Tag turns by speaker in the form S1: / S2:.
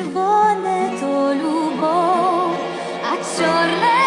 S1: червоне то любов, а чорне.